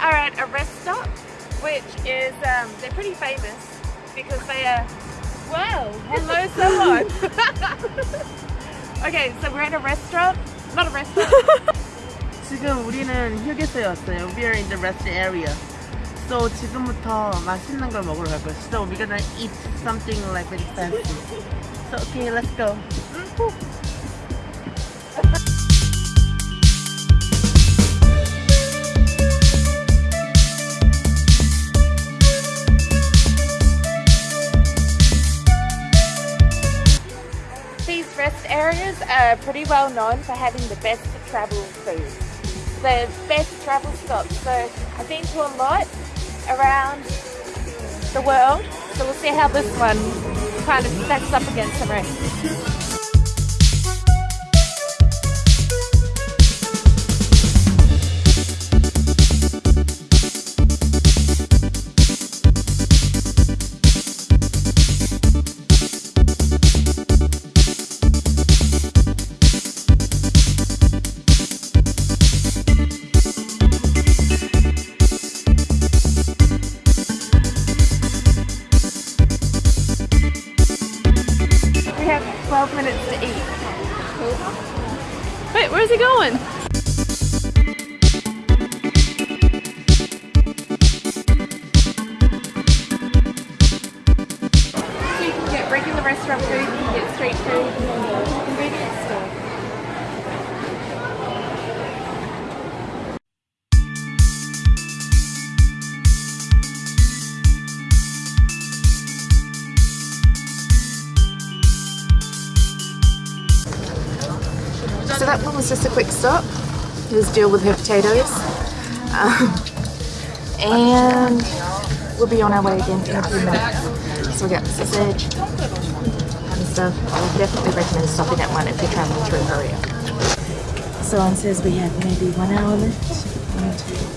are at a rest stop, which is, um, they're pretty famous because they are, wow, hello someone. okay, so we're at a restaurant, not a restaurant. 지금 우리는 휴게소에 왔어요. We are in the rest area. So 지금부터 맛있는 걸 먹으러 갈 거예요. So we're gonna eat something like really fancy. So okay, let's go. These rest areas are pretty well known for having the best travel food. The best travel stops. So I've been to a lot around the world. So we'll see how this one kind of stacks up against the rest. Have 12 minutes to eat. Wait, where's he going? So you can get regular restaurant food, you can get street food, So that one was just a quick stop. Just deal with her potatoes. Um, and we'll be on our way again in a few minutes. So we got sausage and stuff. I would definitely recommend stopping at one if you're traveling through Korea. So on says we have maybe one hour left. One, two,